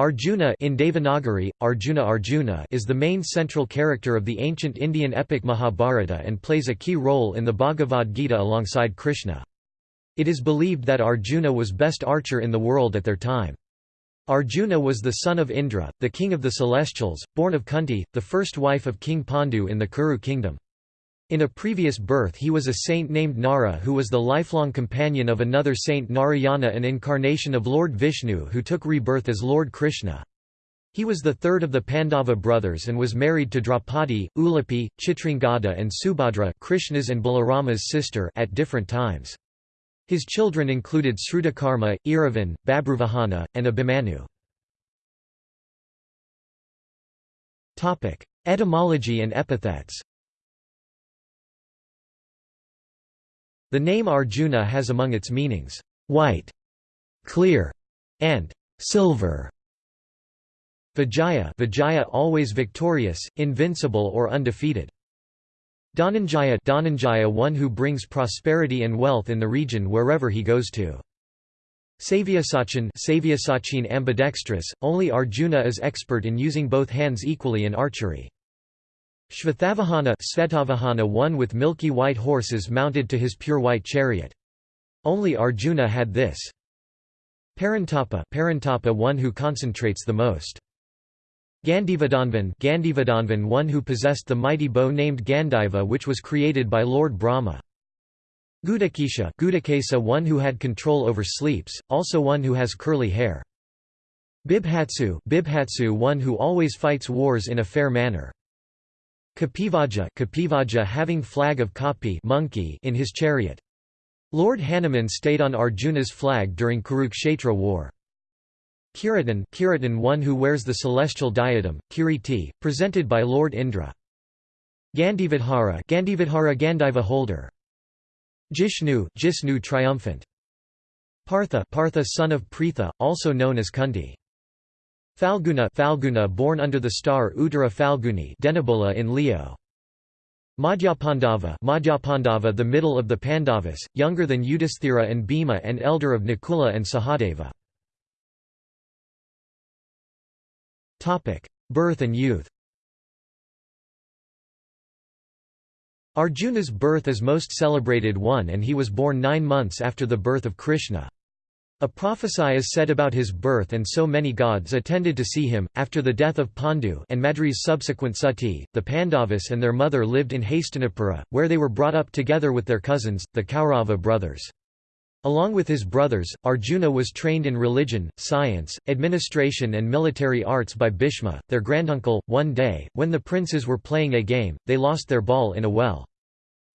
Arjuna in Devanagari, Arjuna Arjuna is the main central character of the ancient Indian epic Mahabharata and plays a key role in the Bhagavad Gita alongside Krishna. It is believed that Arjuna was best archer in the world at their time. Arjuna was the son of Indra, the king of the celestials, born of Kunti, the first wife of King Pandu in the Kuru kingdom. In a previous birth he was a saint named Nara who was the lifelong companion of another saint Narayana an incarnation of Lord Vishnu who took rebirth as Lord Krishna. He was the third of the Pandava brothers and was married to Draupadi, Ulupi, Chitrangada and Subhadra Krishna's and Balarama's sister at different times. His children included Srutakarma, Iravan, Babruvahana, and Abhimanyu. Etymology and epithets The name Arjuna has among its meanings, white, clear, and silver. Vijaya, Vijaya always victorious, invincible or undefeated. Dhananjaya, Dhananjaya one who brings prosperity and wealth in the region wherever he goes to. Savyasachin, Savyasachin ambidextrous, only Arjuna is expert in using both hands equally in archery. Shvetavahana Svetavahana one with milky white horses mounted to his pure white chariot. Only Arjuna had this. Parantapa Parantapa one who concentrates the most. Gandivadhanvan Gandivadhanvan one who possessed the mighty bow named Gandiva which was created by Lord Brahma. Gudakesha Gudakesa one who had control over sleeps, also one who has curly hair. Bibhatsu Bibhatsu one who always fights wars in a fair manner. Kapivaja, Kapivaja having flag of Kapi monkey in his chariot. Lord Hanuman stayed on Arjuna's flag during Kurukshetra war. Kiratan, Kiratan one who wears the celestial diadem, Kiriti, presented by Lord Indra. Gandivadhara Gandivadhara Gandiva holder. Jishnu Jisnu triumphant. Partha Partha son of Pritha, also known as Kunti. Falguna Falguna born under the star Uttara Falguni Denebola in Leo. Madhyapandava Madhyapandava the middle of the Pandavas, younger than Yudhisthira and Bhima and elder of Nakula and Sahadeva. Birth and youth Arjuna's birth is most celebrated one and he was born nine months after the birth of Krishna. A prophecy is said about his birth and so many gods attended to see him. After the death of Pandu and Madri's subsequent sati, the Pandavas and their mother lived in Hastinapura, where they were brought up together with their cousins, the Kaurava brothers. Along with his brothers, Arjuna was trained in religion, science, administration and military arts by Bhishma, their granduncle. One day, when the princes were playing a game, they lost their ball in a well.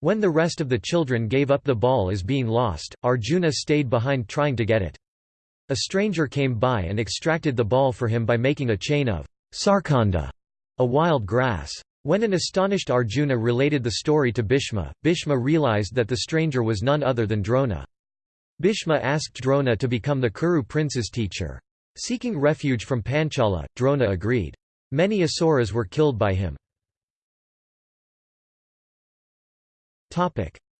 When the rest of the children gave up the ball as being lost, Arjuna stayed behind trying to get it. A stranger came by and extracted the ball for him by making a chain of sarkanda, a wild grass. When an astonished Arjuna related the story to Bhishma, Bhishma realized that the stranger was none other than Drona. Bhishma asked Drona to become the Kuru prince's teacher. Seeking refuge from Panchala, Drona agreed. Many Asuras were killed by him.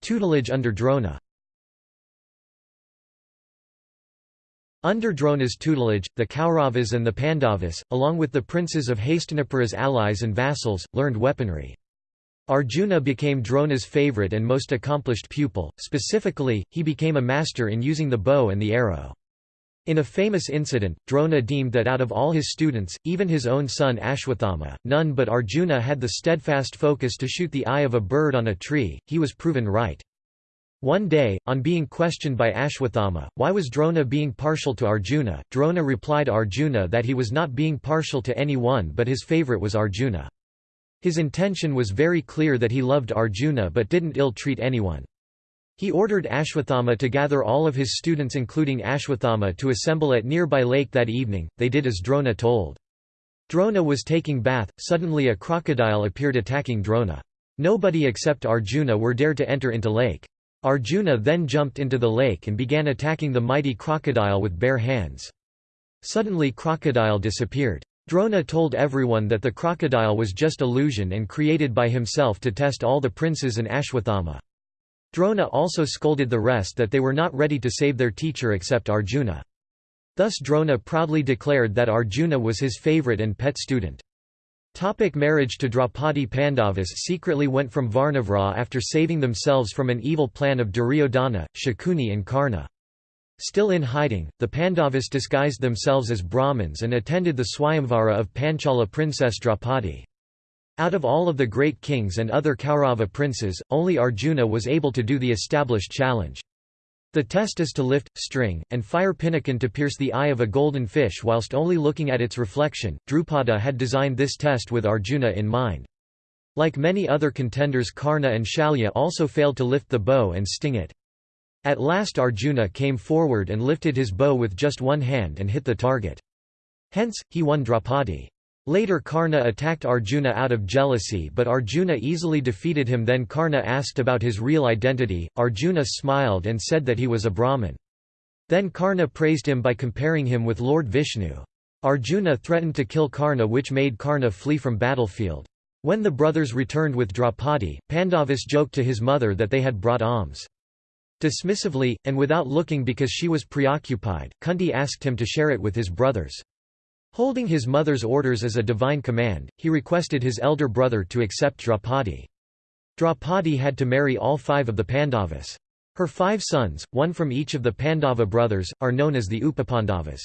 Tutelage under Drona Under Drona's tutelage, the Kauravas and the Pandavas, along with the princes of Hastinapura's allies and vassals, learned weaponry. Arjuna became Drona's favourite and most accomplished pupil, specifically, he became a master in using the bow and the arrow. In a famous incident, Drona deemed that out of all his students, even his own son Ashwathama, none but Arjuna had the steadfast focus to shoot the eye of a bird on a tree, he was proven right. One day, on being questioned by Ashwathama, why was Drona being partial to Arjuna, Drona replied Arjuna that he was not being partial to anyone but his favourite was Arjuna. His intention was very clear that he loved Arjuna but didn't ill-treat anyone. He ordered Ashwathama to gather all of his students including Ashwathama to assemble at nearby lake that evening, they did as Drona told. Drona was taking bath, suddenly a crocodile appeared attacking Drona. Nobody except Arjuna were dared to enter into lake. Arjuna then jumped into the lake and began attacking the mighty crocodile with bare hands. Suddenly crocodile disappeared. Drona told everyone that the crocodile was just illusion and created by himself to test all the princes and Ashwathama. Drona also scolded the rest that they were not ready to save their teacher except Arjuna. Thus Drona proudly declared that Arjuna was his favourite and pet student. Topic marriage to Draupadi Pandavas secretly went from Varnavra after saving themselves from an evil plan of Duryodhana, Shakuni and Karna. Still in hiding, the Pandavas disguised themselves as Brahmins and attended the Swayamvara of Panchala princess Draupadi. Out of all of the great kings and other Kaurava princes, only Arjuna was able to do the established challenge. The test is to lift, string, and fire Pinnakin to pierce the eye of a golden fish whilst only looking at its reflection. Drupada had designed this test with Arjuna in mind. Like many other contenders Karna and Shalya also failed to lift the bow and sting it. At last Arjuna came forward and lifted his bow with just one hand and hit the target. Hence, he won Draupadi. Later Karna attacked Arjuna out of jealousy but Arjuna easily defeated him then Karna asked about his real identity, Arjuna smiled and said that he was a Brahmin. Then Karna praised him by comparing him with Lord Vishnu. Arjuna threatened to kill Karna which made Karna flee from battlefield. When the brothers returned with Draupadi, Pandavas joked to his mother that they had brought alms. Dismissively, and without looking because she was preoccupied, Kunti asked him to share it with his brothers. Holding his mother's orders as a divine command, he requested his elder brother to accept Draupadi. Draupadi had to marry all five of the Pandavas. Her five sons, one from each of the Pandava brothers, are known as the Upapandavas.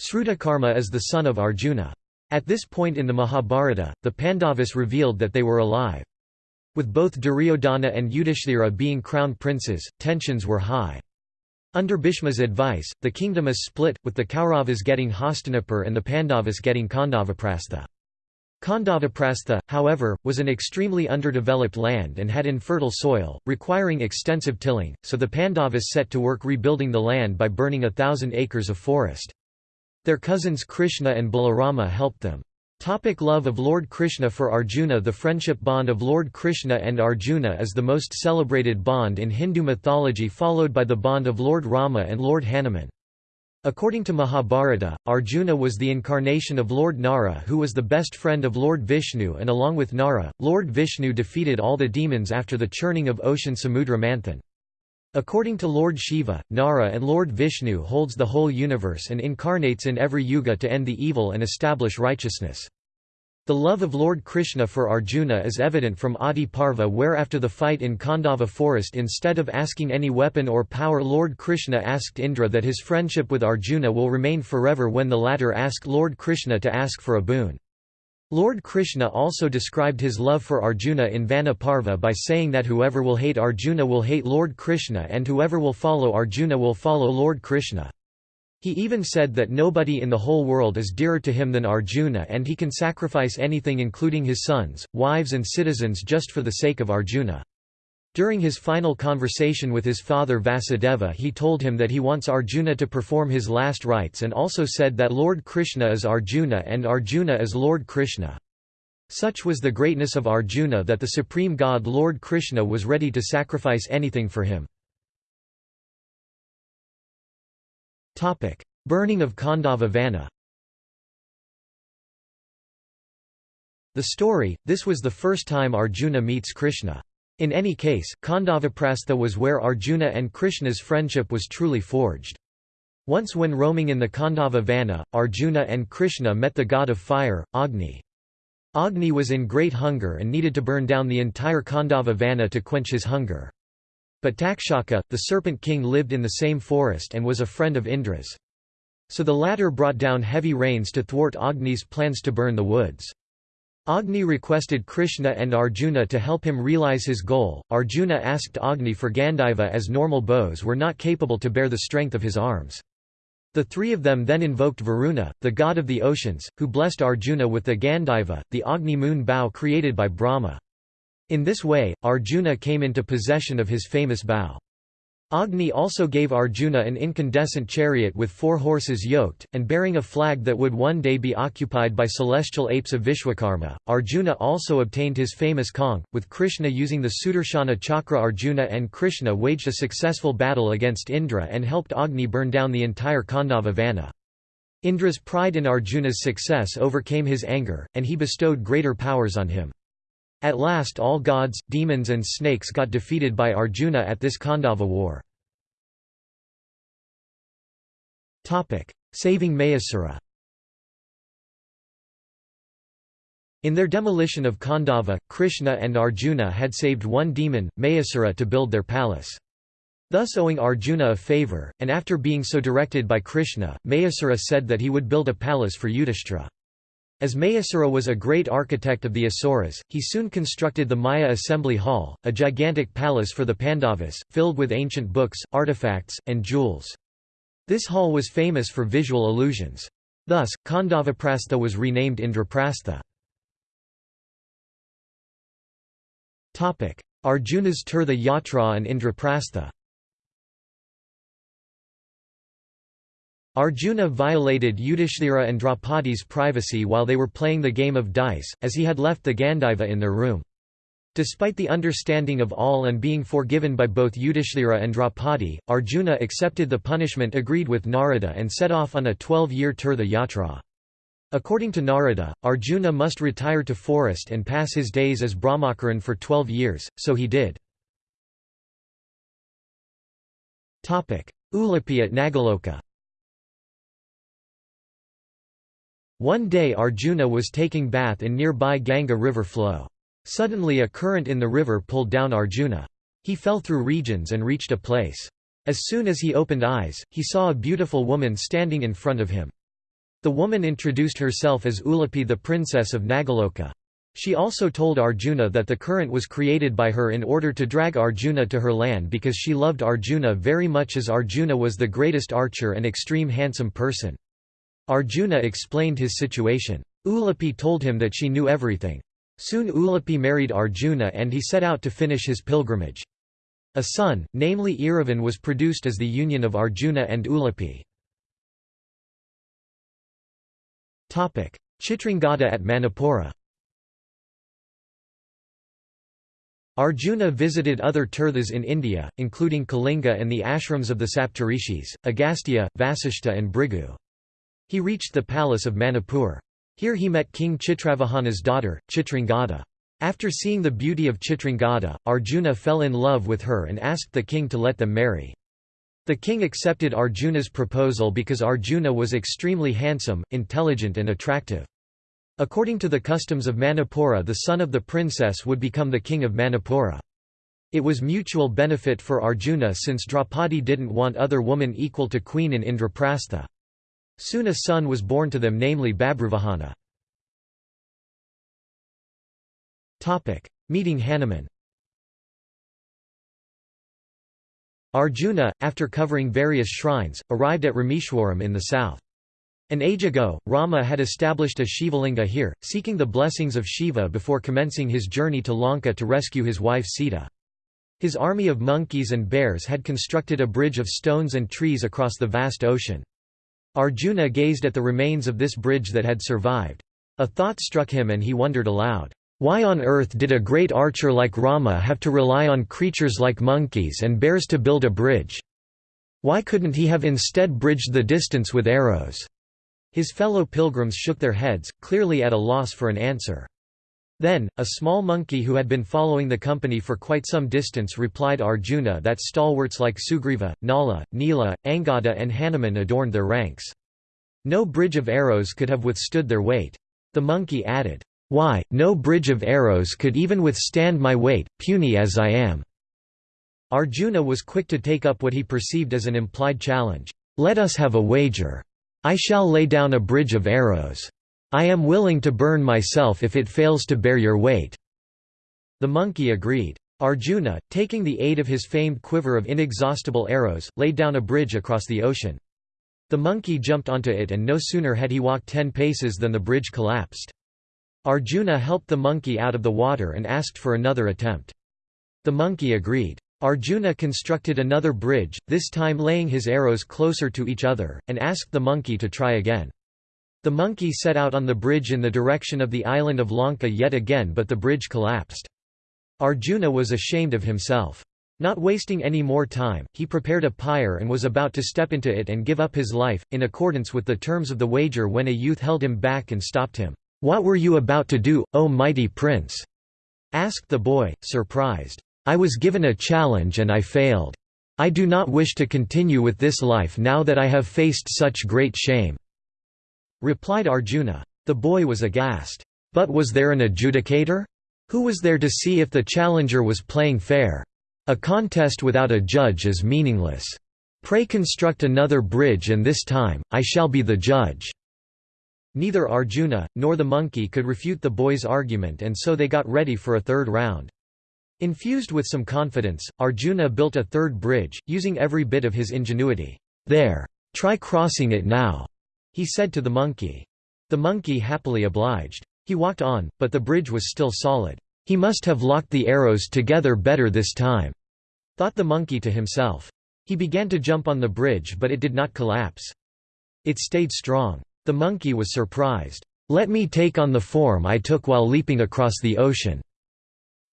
Srutakarma is the son of Arjuna. At this point in the Mahabharata, the Pandavas revealed that they were alive. With both Duryodhana and Yudhishthira being crown princes, tensions were high. Under Bhishma's advice, the kingdom is split, with the Kauravas getting Hastinapur and the Pandavas getting Khandavaprastha. Khandavaprastha, however, was an extremely underdeveloped land and had infertile soil, requiring extensive tilling, so the Pandavas set to work rebuilding the land by burning a thousand acres of forest. Their cousins Krishna and Balarama helped them. Topic love of Lord Krishna For Arjuna The friendship bond of Lord Krishna and Arjuna is the most celebrated bond in Hindu mythology followed by the bond of Lord Rama and Lord Hanuman. According to Mahabharata, Arjuna was the incarnation of Lord Nara who was the best friend of Lord Vishnu and along with Nara, Lord Vishnu defeated all the demons after the churning of ocean Samudra Manthan. According to Lord Shiva, Nara and Lord Vishnu holds the whole universe and incarnates in every yuga to end the evil and establish righteousness. The love of Lord Krishna for Arjuna is evident from Adi Parva where after the fight in Khandava forest instead of asking any weapon or power Lord Krishna asked Indra that his friendship with Arjuna will remain forever when the latter asked Lord Krishna to ask for a boon. Lord Krishna also described his love for Arjuna in Vana Parva by saying that whoever will hate Arjuna will hate Lord Krishna and whoever will follow Arjuna will follow Lord Krishna. He even said that nobody in the whole world is dearer to him than Arjuna and he can sacrifice anything including his sons, wives and citizens just for the sake of Arjuna. During his final conversation with his father Vasudeva he told him that he wants Arjuna to perform his last rites and also said that Lord Krishna is Arjuna and Arjuna is Lord Krishna. Such was the greatness of Arjuna that the supreme god Lord Krishna was ready to sacrifice anything for him. Burning of Khandava Vana The story, this was the first time Arjuna meets Krishna. In any case, Khandavaprastha was where Arjuna and Krishna's friendship was truly forged. Once when roaming in the Khandava Vana, Arjuna and Krishna met the god of fire, Agni. Agni was in great hunger and needed to burn down the entire Khandava Vana to quench his hunger. But Takshaka, the serpent king lived in the same forest and was a friend of Indra's. So the latter brought down heavy rains to thwart Agni's plans to burn the woods. Agni requested Krishna and Arjuna to help him realize his goal. Arjuna asked Agni for Gandiva as normal bows were not capable to bear the strength of his arms. The three of them then invoked Varuna, the god of the oceans, who blessed Arjuna with the Gandiva, the Agni moon bow created by Brahma. In this way, Arjuna came into possession of his famous bow. Agni also gave Arjuna an incandescent chariot with four horses yoked, and bearing a flag that would one day be occupied by celestial apes of Vishwakarma. Arjuna also obtained his famous conch, with Krishna using the Sudarshana chakra. Arjuna and Krishna waged a successful battle against Indra and helped Agni burn down the entire Khandava Vana. Indra's pride in Arjuna's success overcame his anger, and he bestowed greater powers on him. At last all gods, demons and snakes got defeated by Arjuna at this Khandava war. Saving Mayasura In their demolition of Khandava, Krishna and Arjuna had saved one demon, Mayasura to build their palace. Thus owing Arjuna a favour, and after being so directed by Krishna, Mayasura said that he would build a palace for Yudhishthira. As Mayasura was a great architect of the Asuras, he soon constructed the Maya Assembly Hall, a gigantic palace for the Pandavas, filled with ancient books, artifacts, and jewels. This hall was famous for visual illusions. Thus, Khandavaprastha was renamed Indraprastha. Arjuna's Tirtha Yatra and Indraprastha Arjuna violated Yudhishthira and Draupadi's privacy while they were playing the game of dice, as he had left the Gandiva in their room. Despite the understanding of all and being forgiven by both Yudhishthira and Draupadi, Arjuna accepted the punishment agreed with Narada and set off on a 12-year Tirtha Yatra. According to Narada, Arjuna must retire to forest and pass his days as Brahmacharan for 12 years, so he did. Ulupi at Nagaloka One day Arjuna was taking bath in nearby Ganga river flow. Suddenly a current in the river pulled down Arjuna. He fell through regions and reached a place. As soon as he opened eyes, he saw a beautiful woman standing in front of him. The woman introduced herself as Ulupi the princess of Nagaloka. She also told Arjuna that the current was created by her in order to drag Arjuna to her land because she loved Arjuna very much as Arjuna was the greatest archer and extreme handsome person. Arjuna explained his situation. Ulupi told him that she knew everything. Soon Ulupi married Arjuna and he set out to finish his pilgrimage. A son, namely Iravan was produced as the union of Arjuna and Ulupi. Chitrangada at Manipura Arjuna visited other tirthas in India, including Kalinga and the ashrams of the Saptarishis, Agastya, Vasishta and Bhrigu. He reached the palace of Manipur. Here he met King Chitravahana's daughter, Chitrangada. After seeing the beauty of Chitrangada, Arjuna fell in love with her and asked the king to let them marry. The king accepted Arjuna's proposal because Arjuna was extremely handsome, intelligent and attractive. According to the customs of Manipura the son of the princess would become the king of Manipura. It was mutual benefit for Arjuna since Draupadi didn't want other woman equal to queen in Indraprastha. Soon a son was born to them namely Babruvahana. Meeting Hanuman Arjuna, after covering various shrines, arrived at Rameshwaram in the south. An age ago, Rama had established a Shivalinga here, seeking the blessings of Shiva before commencing his journey to Lanka to rescue his wife Sita. His army of monkeys and bears had constructed a bridge of stones and trees across the vast ocean. Arjuna gazed at the remains of this bridge that had survived. A thought struck him and he wondered aloud. Why on earth did a great archer like Rama have to rely on creatures like monkeys and bears to build a bridge? Why couldn't he have instead bridged the distance with arrows? His fellow pilgrims shook their heads, clearly at a loss for an answer. Then, a small monkey who had been following the company for quite some distance replied Arjuna that stalwarts like Sugriva, Nala, Nila, Angada and Hanuman adorned their ranks. No bridge of arrows could have withstood their weight. The monkey added, why, no bridge of arrows could even withstand my weight, puny as I am." Arjuna was quick to take up what he perceived as an implied challenge. Let us have a wager. I shall lay down a bridge of arrows. I am willing to burn myself if it fails to bear your weight." The monkey agreed. Arjuna, taking the aid of his famed quiver of inexhaustible arrows, laid down a bridge across the ocean. The monkey jumped onto it and no sooner had he walked ten paces than the bridge collapsed. Arjuna helped the monkey out of the water and asked for another attempt. The monkey agreed. Arjuna constructed another bridge, this time laying his arrows closer to each other, and asked the monkey to try again. The monkey set out on the bridge in the direction of the island of Lanka yet again but the bridge collapsed. Arjuna was ashamed of himself. Not wasting any more time, he prepared a pyre and was about to step into it and give up his life, in accordance with the terms of the wager when a youth held him back and stopped him. "'What were you about to do, O mighty prince?' asked the boy, surprised. "'I was given a challenge and I failed. I do not wish to continue with this life now that I have faced such great shame." Replied Arjuna. The boy was aghast. But was there an adjudicator? Who was there to see if the challenger was playing fair? A contest without a judge is meaningless. Pray construct another bridge and this time, I shall be the judge." Neither Arjuna, nor the monkey could refute the boy's argument and so they got ready for a third round. Infused with some confidence, Arjuna built a third bridge, using every bit of his ingenuity. "'There! Try crossing it now!' He said to the monkey. The monkey happily obliged. He walked on, but the bridge was still solid. He must have locked the arrows together better this time, thought the monkey to himself. He began to jump on the bridge but it did not collapse. It stayed strong. The monkey was surprised. Let me take on the form I took while leaping across the ocean.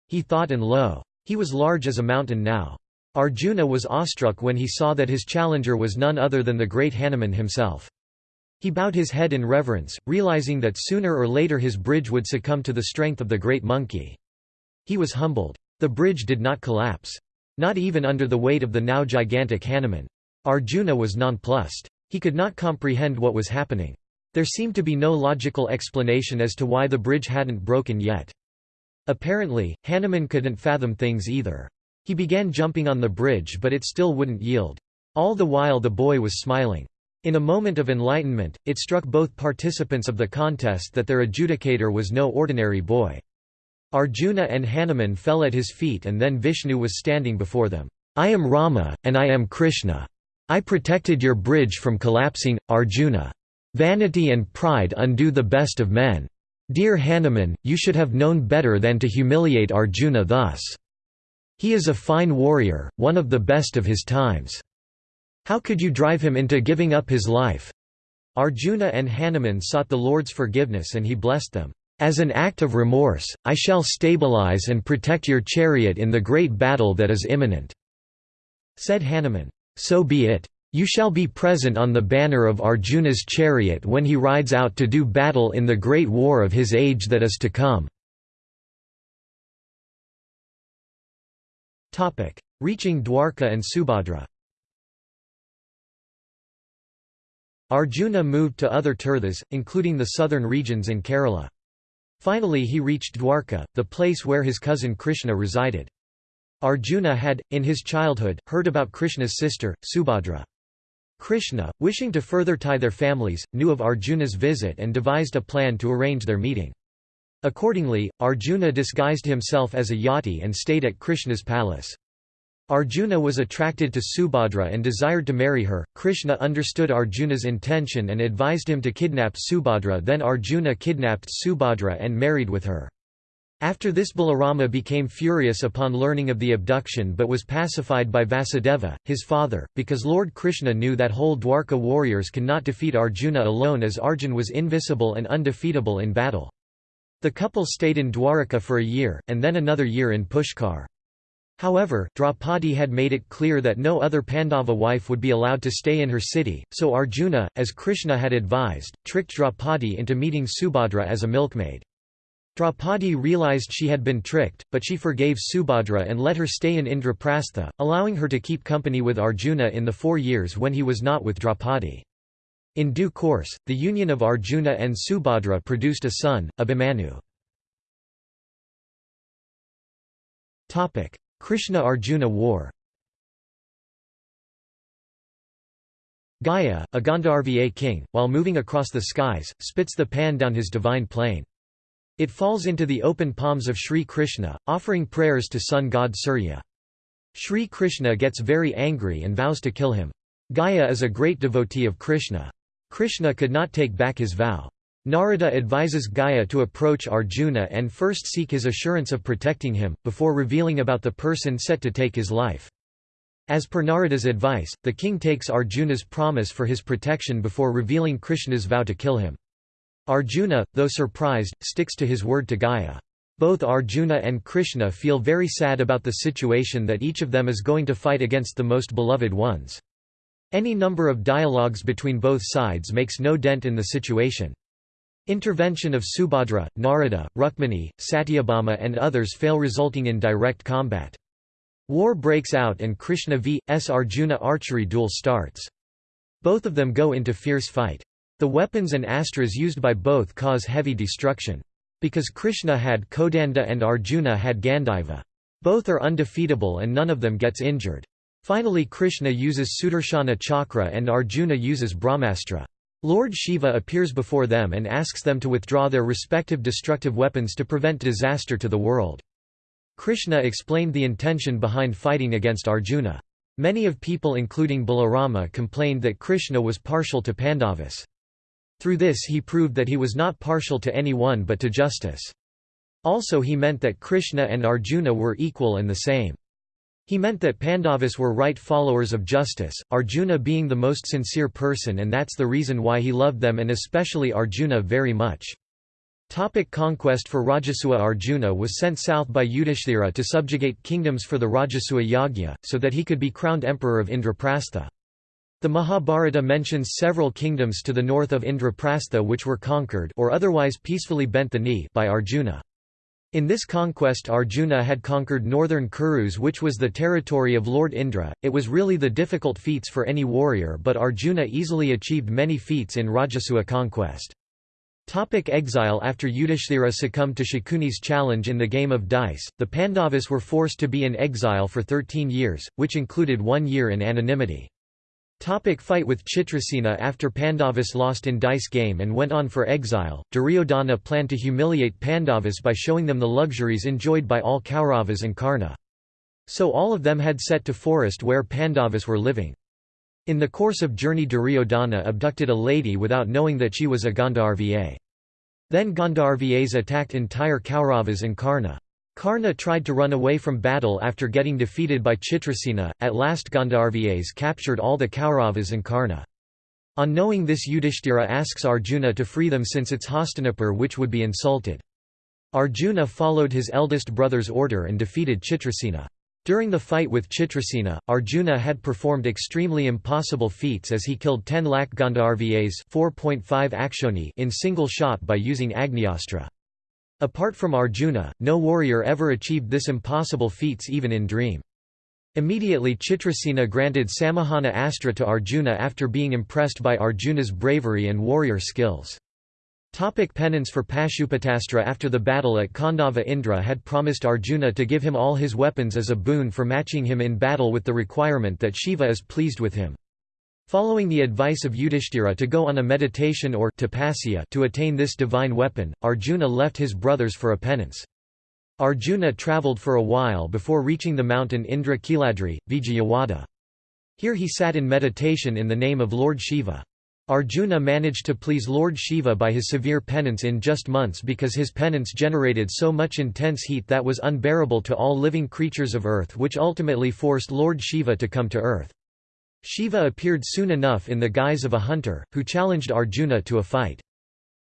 He thought and lo! He was large as a mountain now. Arjuna was awestruck when he saw that his challenger was none other than the great Hanuman himself. He bowed his head in reverence, realizing that sooner or later his bridge would succumb to the strength of the great monkey. He was humbled. The bridge did not collapse. Not even under the weight of the now gigantic Hanuman. Arjuna was nonplussed. He could not comprehend what was happening. There seemed to be no logical explanation as to why the bridge hadn't broken yet. Apparently, Hanuman couldn't fathom things either. He began jumping on the bridge but it still wouldn't yield. All the while the boy was smiling. In a moment of enlightenment, it struck both participants of the contest that their adjudicator was no ordinary boy. Arjuna and Hanuman fell at his feet and then Vishnu was standing before them. I am Rama, and I am Krishna. I protected your bridge from collapsing, Arjuna. Vanity and pride undo the best of men. Dear Hanuman, you should have known better than to humiliate Arjuna thus. He is a fine warrior, one of the best of his times. How could you drive him into giving up his life? Arjuna and Hanuman sought the Lord's forgiveness and he blessed them. As an act of remorse, I shall stabilize and protect your chariot in the great battle that is imminent." Said Hanuman, "So be it. You shall be present on the banner of Arjuna's chariot when he rides out to do battle in the great war of his age that is to come." Reaching Dwarka and Subhadra Arjuna moved to other tirthas, including the southern regions in Kerala. Finally he reached Dwarka, the place where his cousin Krishna resided. Arjuna had, in his childhood, heard about Krishna's sister, Subhadra. Krishna, wishing to further tie their families, knew of Arjuna's visit and devised a plan to arrange their meeting. Accordingly, Arjuna disguised himself as a yati and stayed at Krishna's palace. Arjuna was attracted to Subhadra and desired to marry her. Krishna understood Arjuna's intention and advised him to kidnap Subhadra. Then Arjuna kidnapped Subhadra and married with her. After this Balarama became furious upon learning of the abduction but was pacified by Vasudeva, his father, because Lord Krishna knew that whole Dwarka warriors cannot defeat Arjuna alone as Arjun was invisible and undefeatable in battle. The couple stayed in Dwarka for a year, and then another year in Pushkar. However, Draupadi had made it clear that no other Pandava wife would be allowed to stay in her city, so Arjuna, as Krishna had advised, tricked Draupadi into meeting Subhadra as a milkmaid. Draupadi realized she had been tricked, but she forgave Subhadra and let her stay in Indraprastha, allowing her to keep company with Arjuna in the four years when he was not with Draupadi. In due course, the union of Arjuna and Subhadra produced a son, Abhimanyu. Krishna–Arjuna war Gaya, a Gandharva king, while moving across the skies, spits the pan down his divine plane. It falls into the open palms of Sri Krishna, offering prayers to sun god Surya. Sri Krishna gets very angry and vows to kill him. Gaya is a great devotee of Krishna. Krishna could not take back his vow. Narada advises Gaya to approach Arjuna and first seek his assurance of protecting him, before revealing about the person set to take his life. As per Narada's advice, the king takes Arjuna's promise for his protection before revealing Krishna's vow to kill him. Arjuna, though surprised, sticks to his word to Gaya. Both Arjuna and Krishna feel very sad about the situation that each of them is going to fight against the most beloved ones. Any number of dialogues between both sides makes no dent in the situation. Intervention of Subhadra, Narada, Rukmini, Satyabhama and others fail resulting in direct combat. War breaks out and Krishna vs Arjuna archery duel starts. Both of them go into fierce fight. The weapons and astras used by both cause heavy destruction. Because Krishna had Kodanda and Arjuna had Gandiva. Both are undefeatable and none of them gets injured. Finally Krishna uses Sudarshana Chakra and Arjuna uses Brahmastra. Lord Shiva appears before them and asks them to withdraw their respective destructive weapons to prevent disaster to the world. Krishna explained the intention behind fighting against Arjuna. Many of people including Balarama complained that Krishna was partial to Pandavas. Through this he proved that he was not partial to anyone but to justice. Also he meant that Krishna and Arjuna were equal and the same. He meant that Pandavas were right followers of justice, Arjuna being the most sincere person and that's the reason why he loved them and especially Arjuna very much. Topic conquest For Rajasuya Arjuna was sent south by Yudhishthira to subjugate kingdoms for the Rajasuya Yagya, so that he could be crowned emperor of Indraprastha. The Mahabharata mentions several kingdoms to the north of Indraprastha which were conquered or otherwise peacefully bent the knee by Arjuna. In this conquest Arjuna had conquered northern Kurus which was the territory of Lord Indra, it was really the difficult feats for any warrior but Arjuna easily achieved many feats in Rajasuya conquest. Topic exile After Yudhishthira succumbed to Shakuni's challenge in the game of dice, the Pandavas were forced to be in exile for 13 years, which included one year in anonymity. Topic fight with Chitrasena After Pandavas lost in dice game and went on for exile, Duryodhana planned to humiliate Pandavas by showing them the luxuries enjoyed by all Kauravas and Karna. So all of them had set to forest where Pandavas were living. In the course of journey Duryodhana abducted a lady without knowing that she was a Gandharva. Then Gandharvas attacked entire Kauravas and Karna. Karna tried to run away from battle after getting defeated by Chitrasena, at last Gandharvas captured all the Kauravas and Karna. On knowing this Yudhishthira asks Arjuna to free them since it's Hastinapur which would be insulted. Arjuna followed his eldest brother's order and defeated Chitrasena. During the fight with Chitrasena, Arjuna had performed extremely impossible feats as he killed 10 lakh Gandharvas in single shot by using Agnyastra. Apart from Arjuna, no warrior ever achieved this impossible feats even in dream. Immediately Chitrasena granted Samahana Astra to Arjuna after being impressed by Arjuna's bravery and warrior skills. Topic penance for Pashupatastra After the battle at Khandava Indra had promised Arjuna to give him all his weapons as a boon for matching him in battle with the requirement that Shiva is pleased with him. Following the advice of Yudhishthira to go on a meditation or tapasya to attain this divine weapon, Arjuna left his brothers for a penance. Arjuna travelled for a while before reaching the mountain Indra Kiladri, Vijayawada. Here he sat in meditation in the name of Lord Shiva. Arjuna managed to please Lord Shiva by his severe penance in just months because his penance generated so much intense heat that was unbearable to all living creatures of earth which ultimately forced Lord Shiva to come to earth. Shiva appeared soon enough in the guise of a hunter, who challenged Arjuna to a fight.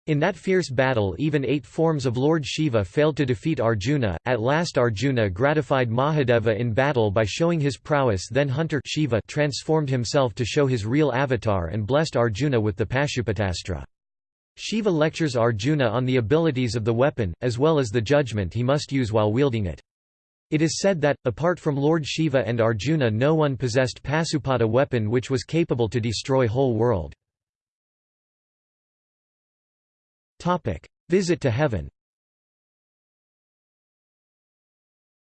In that fierce battle even eight forms of Lord Shiva failed to defeat Arjuna, at last Arjuna gratified Mahadeva in battle by showing his prowess then hunter Shiva transformed himself to show his real avatar and blessed Arjuna with the Pashupatastra. Shiva lectures Arjuna on the abilities of the weapon, as well as the judgment he must use while wielding it. It is said that, apart from Lord Shiva and Arjuna no one possessed Pasupata weapon which was capable to destroy whole world. Visit to heaven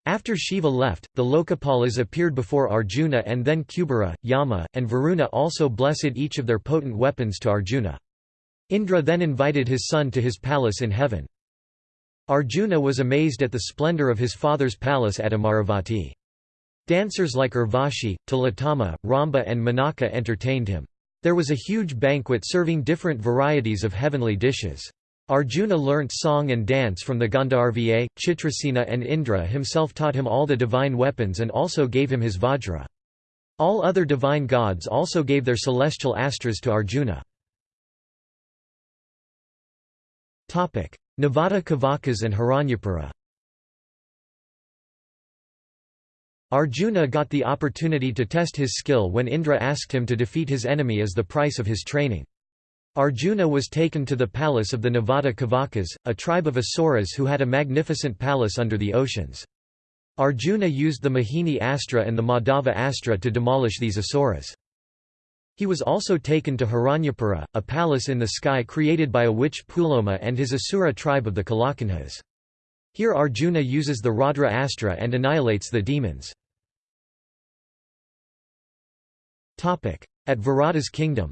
After Shiva left, the Lokapalas appeared before Arjuna and then Kubera, Yama, and Varuna also blessed each of their potent weapons to Arjuna. Indra then invited his son to his palace in heaven. Arjuna was amazed at the splendor of his father's palace at Amaravati. Dancers like Urvashi, Tilottama, Ramba and Menaka entertained him. There was a huge banquet serving different varieties of heavenly dishes. Arjuna learnt song and dance from the Gandharva, Chitrasena and Indra himself taught him all the divine weapons and also gave him his Vajra. All other divine gods also gave their celestial astras to Arjuna. Navada Kavakas and Hiranyapura Arjuna got the opportunity to test his skill when Indra asked him to defeat his enemy as the price of his training. Arjuna was taken to the palace of the Navada Kavakas, a tribe of Asuras who had a magnificent palace under the oceans. Arjuna used the Mohini Astra and the Madhava Astra to demolish these asuras. He was also taken to Hiranyapura, a palace in the sky created by a witch Puloma and his Asura tribe of the Kalakanhas. Here Arjuna uses the Raudra Astra and annihilates the demons. At Virata's kingdom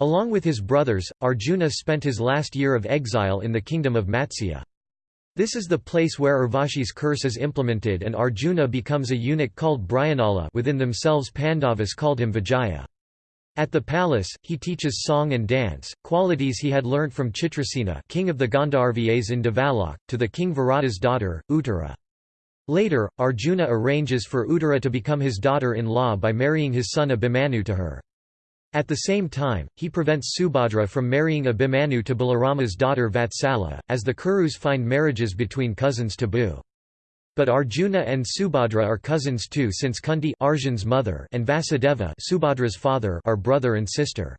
Along with his brothers, Arjuna spent his last year of exile in the kingdom of Matsya. This is the place where Urvashi's curse is implemented and Arjuna becomes a eunuch called Brihannala within themselves Pandavas called him Vijaya. At the palace, he teaches song and dance, qualities he had learnt from Chitrasena king of the Gandharvas in Devalok, to the king Virata's daughter, Uttara. Later, Arjuna arranges for Uttara to become his daughter-in-law by marrying his son Abhimanyu to her. At the same time, he prevents Subhadra from marrying Abhimanyu to Balarama's daughter Vatsala, as the Kurus find marriages between cousins taboo. But Arjuna and Subhadra are cousins too since Kunti Arjun's mother and Vasudeva Subhadra's father are brother and sister.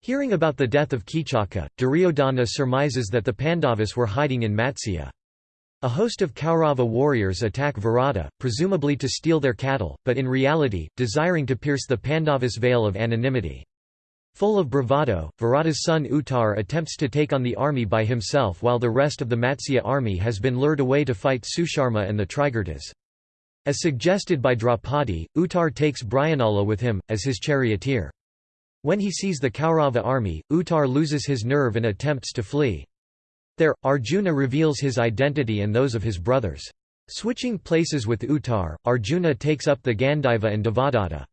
Hearing about the death of Kichaka, Duryodhana surmises that the Pandavas were hiding in Matsya. A host of Kaurava warriors attack Virata, presumably to steal their cattle, but in reality, desiring to pierce the Pandavas' veil of anonymity. Full of bravado, Virata's son Uttar attempts to take on the army by himself while the rest of the Matsya army has been lured away to fight Susharma and the Trigartas. As suggested by Draupadi, Uttar takes Brihannala with him, as his charioteer. When he sees the Kaurava army, Uttar loses his nerve and attempts to flee. There, Arjuna reveals his identity and those of his brothers. Switching places with Uttar, Arjuna takes up the Gandiva and Devadatta.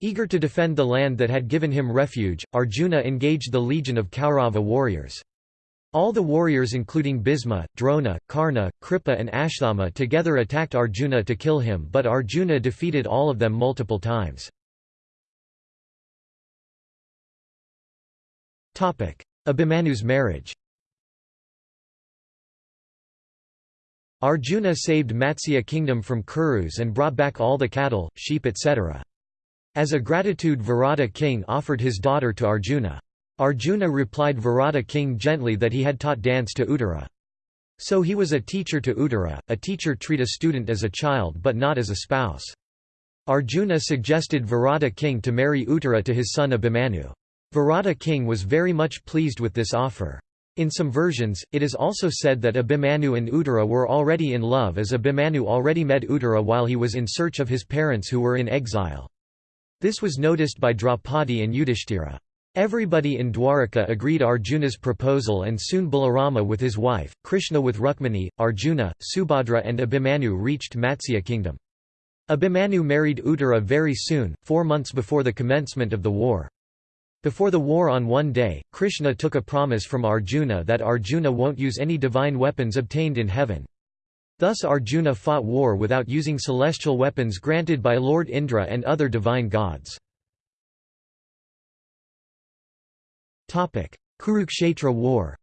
Eager to defend the land that had given him refuge, Arjuna engaged the legion of Kaurava warriors. All the warriors including Bhisma, Drona, Karna, Kripa and Ashwathama together attacked Arjuna to kill him but Arjuna defeated all of them multiple times. Abhimanyu's marriage Arjuna saved Matsya kingdom from Kurus and brought back all the cattle, sheep etc. As a gratitude Virata king offered his daughter to Arjuna. Arjuna replied Virata king gently that he had taught dance to Uttara. So he was a teacher to Uttara, a teacher treat a student as a child but not as a spouse. Arjuna suggested Virata king to marry Uttara to his son Abhimanyu. Virata king was very much pleased with this offer. In some versions, it is also said that Abhimanyu and Uttara were already in love as Abhimanyu already met Uttara while he was in search of his parents who were in exile. This was noticed by Draupadi and Yudhishthira. Everybody in Dwaraka agreed Arjuna's proposal and soon Balarama with his wife, Krishna with Rukmini, Arjuna, Subhadra and Abhimanyu reached Matsya kingdom. Abhimanyu married Uttara very soon, four months before the commencement of the war. Before the war on one day, Krishna took a promise from Arjuna that Arjuna won't use any divine weapons obtained in heaven. Thus Arjuna fought war without using celestial weapons granted by Lord Indra and other divine gods. Kurukshetra war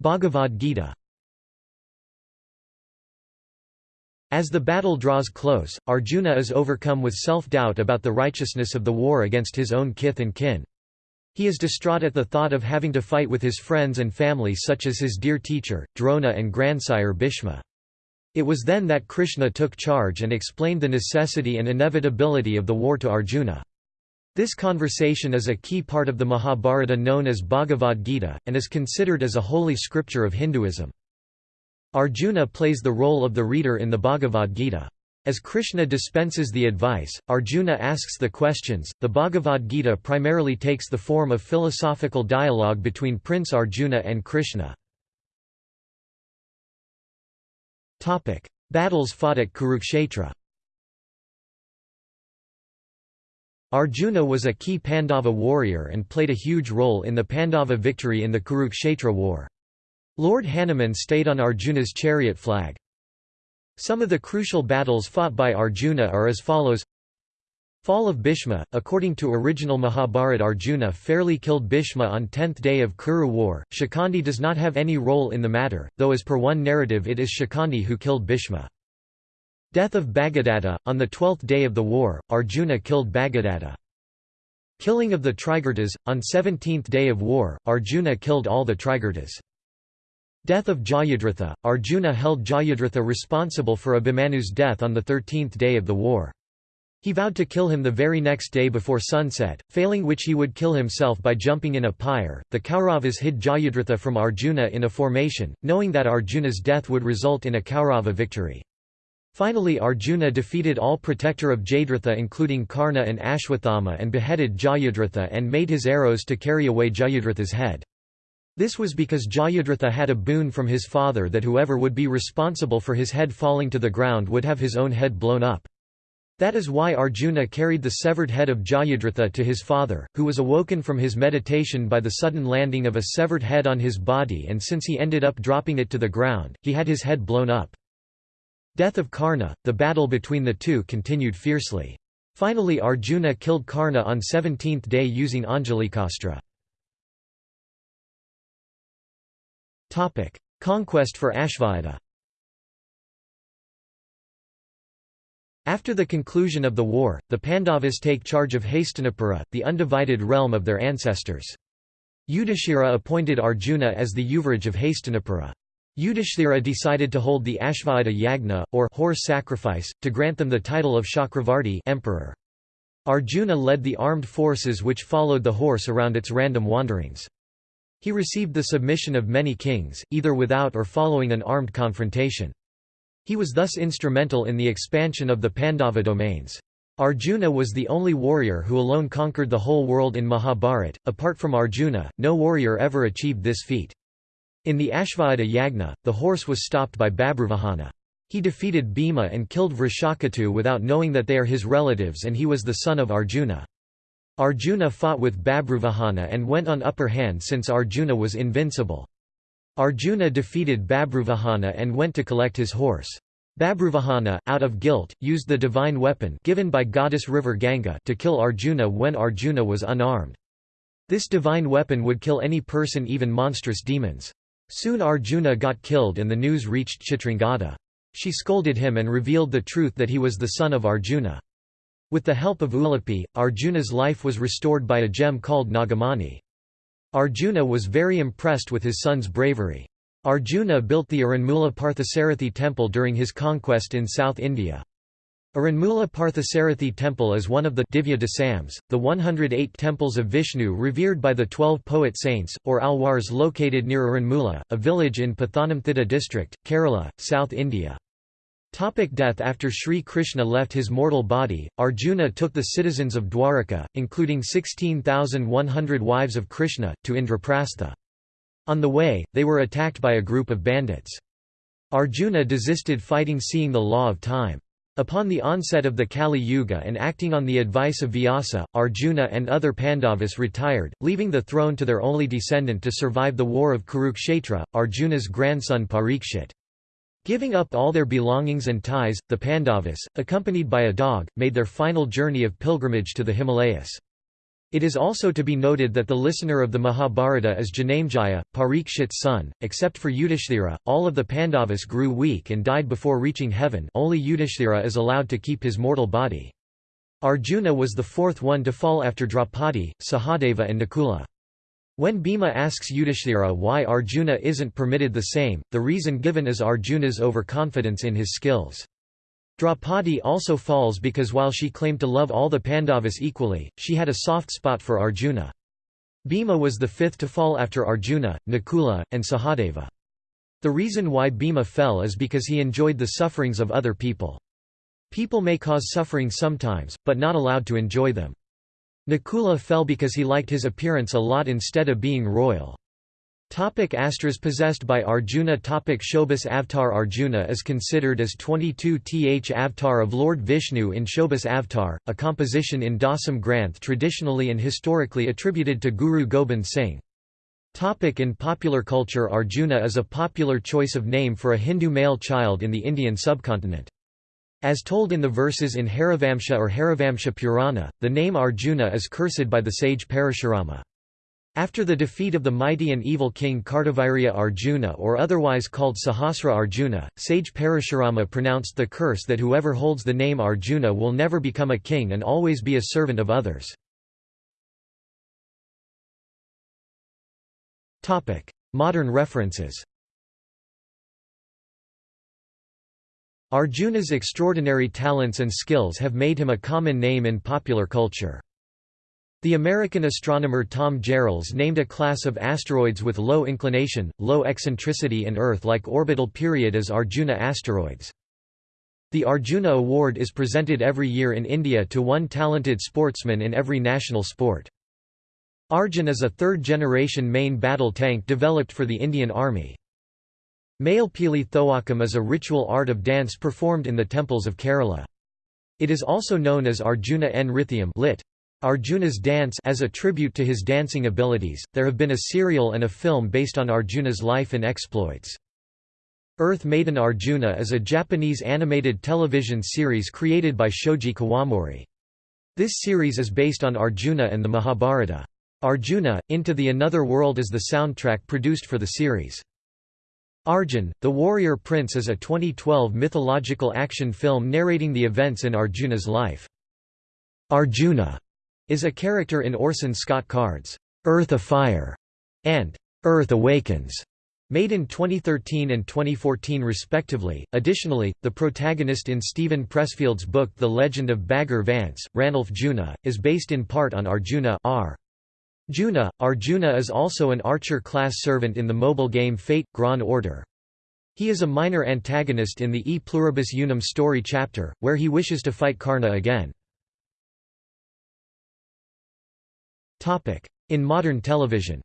Bhagavad Gita As the battle draws close, Arjuna is overcome with self-doubt about the righteousness of the war against his own kith and kin. He is distraught at the thought of having to fight with his friends and family such as his dear teacher, Drona and grandsire Bhishma. It was then that Krishna took charge and explained the necessity and inevitability of the war to Arjuna. This conversation is a key part of the Mahabharata known as Bhagavad Gita, and is considered as a holy scripture of Hinduism. Arjuna plays the role of the reader in the Bhagavad Gita. As Krishna dispenses the advice, Arjuna asks the questions. The Bhagavad Gita primarily takes the form of philosophical dialogue between Prince Arjuna and Krishna. Topic: Battles fought at Kurukshetra. Arjuna was a key Pandava warrior and played a huge role in the Pandava victory in the Kurukshetra war. Lord Hanuman stayed on Arjuna's chariot flag. Some of the crucial battles fought by Arjuna are as follows Fall of Bhishma According to original Mahabharat Arjuna fairly killed Bhishma on 10th day of Kuru war. Shikandi does not have any role in the matter, though as per one narrative it is Shikandi who killed Bhishma. Death of Bhagadatta On the twelfth day of the war, Arjuna killed Bhagadatta. Killing of the Trigartas On 17th day of war, Arjuna killed all the Trigartas. Death of Jayadratha Arjuna held Jayadratha responsible for Abhimanyu's death on the 13th day of the war. He vowed to kill him the very next day before sunset, failing which he would kill himself by jumping in a pyre. The Kauravas hid Jayadratha from Arjuna in a formation, knowing that Arjuna's death would result in a Kaurava victory. Finally Arjuna defeated all protector of Jayadratha including Karna and Ashwathama and beheaded Jayadratha and made his arrows to carry away Jayadratha's head. This was because Jayadratha had a boon from his father that whoever would be responsible for his head falling to the ground would have his own head blown up. That is why Arjuna carried the severed head of Jayadratha to his father, who was awoken from his meditation by the sudden landing of a severed head on his body and since he ended up dropping it to the ground, he had his head blown up. Death of Karna, the battle between the two continued fiercely. Finally Arjuna killed Karna on 17th day using Anjali Anjalikastra. Conquest for Ashvayata After the conclusion of the war, the Pandavas take charge of Hastinapura, the undivided realm of their ancestors. Yudhishthira appointed Arjuna as the Yuvraj of Hastinapura. Yudhishthira decided to hold the Ashvayata Yagna, or horse sacrifice, to grant them the title of Chakravarti emperor. Arjuna led the armed forces which followed the horse around its random wanderings. He received the submission of many kings, either without or following an armed confrontation. He was thus instrumental in the expansion of the Pandava domains. Arjuna was the only warrior who alone conquered the whole world in Mahabharat. Apart from Arjuna, no warrior ever achieved this feat. In the Ashvayata Yagna, the horse was stopped by Babruvahana. He defeated Bhima and killed Vrishaketu without knowing that they are his relatives and he was the son of Arjuna. Arjuna fought with Babruvahana and went on upper hand since Arjuna was invincible. Arjuna defeated Babruvahana and went to collect his horse. Babruvahana, out of guilt, used the divine weapon given by goddess river Ganga to kill Arjuna when Arjuna was unarmed. This divine weapon would kill any person even monstrous demons. Soon Arjuna got killed and the news reached Chitrangada. She scolded him and revealed the truth that he was the son of Arjuna. With the help of Ulupi, Arjuna's life was restored by a gem called Nagamani. Arjuna was very impressed with his son's bravery. Arjuna built the Aranmula Parthasarathi temple during his conquest in South India. Aranmula Parthasarathi temple is one of the Divya Desams, the 108 temples of Vishnu revered by the 12 poet saints, or alwars located near Aranmula, a village in Pathanamthitta district, Kerala, South India. Topic death After Sri Krishna left his mortal body, Arjuna took the citizens of Dwaraka, including 16,100 wives of Krishna, to Indraprastha. On the way, they were attacked by a group of bandits. Arjuna desisted fighting seeing the law of time. Upon the onset of the Kali Yuga and acting on the advice of Vyasa, Arjuna and other Pandavas retired, leaving the throne to their only descendant to survive the war of Kurukshetra, Arjuna's grandson Parikshit. Giving up all their belongings and ties, the Pandavas, accompanied by a dog, made their final journey of pilgrimage to the Himalayas. It is also to be noted that the listener of the Mahabharata is Janamejaya, Parikshit's son. Except for Yudhishthira, all of the Pandavas grew weak and died before reaching heaven only Yudhishthira is allowed to keep his mortal body. Arjuna was the fourth one to fall after Draupadi, Sahadeva and Nakula. When Bhima asks Yudhishthira why Arjuna isn't permitted the same, the reason given is Arjuna's overconfidence in his skills. Draupadi also falls because while she claimed to love all the Pandavas equally, she had a soft spot for Arjuna. Bhima was the fifth to fall after Arjuna, Nakula, and Sahadeva. The reason why Bhima fell is because he enjoyed the sufferings of other people. People may cause suffering sometimes, but not allowed to enjoy them. Nakula fell because he liked his appearance a lot instead of being royal. Topic Astras possessed by Arjuna Topic Chaubis Avatar Arjuna is considered as 22th avatar of Lord Vishnu in Chaubis Avatar, a composition in Dasam Granth traditionally and historically attributed to Guru Gobind Singh. Topic in popular culture Arjuna is a popular choice of name for a Hindu male child in the Indian subcontinent. As told in the verses in Harivamsa or Harivamsa Purana, the name Arjuna is cursed by the sage Parashurama. After the defeat of the mighty and evil king Kartavirya Arjuna or otherwise called Sahasra Arjuna, sage Parashurama pronounced the curse that whoever holds the name Arjuna will never become a king and always be a servant of others. Modern references Arjuna's extraordinary talents and skills have made him a common name in popular culture. The American astronomer Tom Gehrels named a class of asteroids with low inclination, low eccentricity and Earth-like orbital period as Arjuna asteroids. The Arjuna Award is presented every year in India to one talented sportsman in every national sport. Arjun is a third-generation main battle tank developed for the Indian Army. Mayilpeeli Thookkam is a ritual art of dance performed in the temples of Kerala. It is also known as Arjuna Nrithiyam lit. Arjuna's dance as a tribute to his dancing abilities. There have been a serial and a film based on Arjuna's life and exploits. Earth Maiden Arjuna is a Japanese animated television series created by Shoji Kawamori. This series is based on Arjuna and the Mahabharata. Arjuna, Into the Another World is the soundtrack produced for the series. Arjun, the Warrior Prince is a 2012 mythological action film narrating the events in Arjuna's life. Arjuna is a character in Orson Scott Card's Earth Afire and Earth Awakens, made in 2013 and 2014 respectively. Additionally, the protagonist in Steven Pressfield's book The Legend of Bagger Vance, Rannulph Junuh, is based in part on Arjuna R. Juna, Arjuna is also an archer-class servant in the mobile game Fate – Grand Order. He is a minor antagonist in the E Pluribus Unum story chapter, where he wishes to fight Karna again. In modern television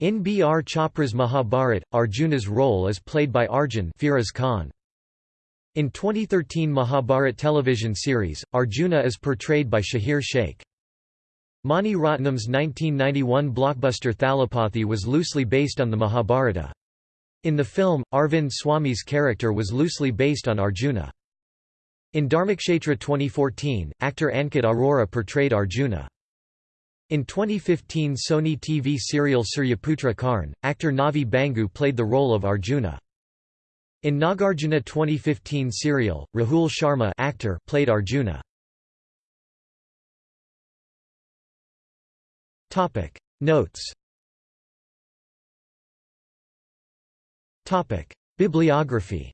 In B. R. Chopra's Mahabharat, Arjuna's role is played by Arjun Firoz Khan. In 2013 Mahabharat television series, Arjuna is portrayed by Shahir Sheikh. Mani Ratnam's 1991 blockbuster Thalapathy was loosely based on the Mahabharata. In the film, Arvind Swami's character was loosely based on Arjuna. In Dharmakshetra 2014, actor Ankit Arora portrayed Arjuna. In 2015 Sony TV serial Suryaputra Karn, actor Navi Bhangu played the role of Arjuna. In Nagarjuna 2015 serial, Rahul Sharma actor played Arjuna. Topic. Notes. Topic. Bibliography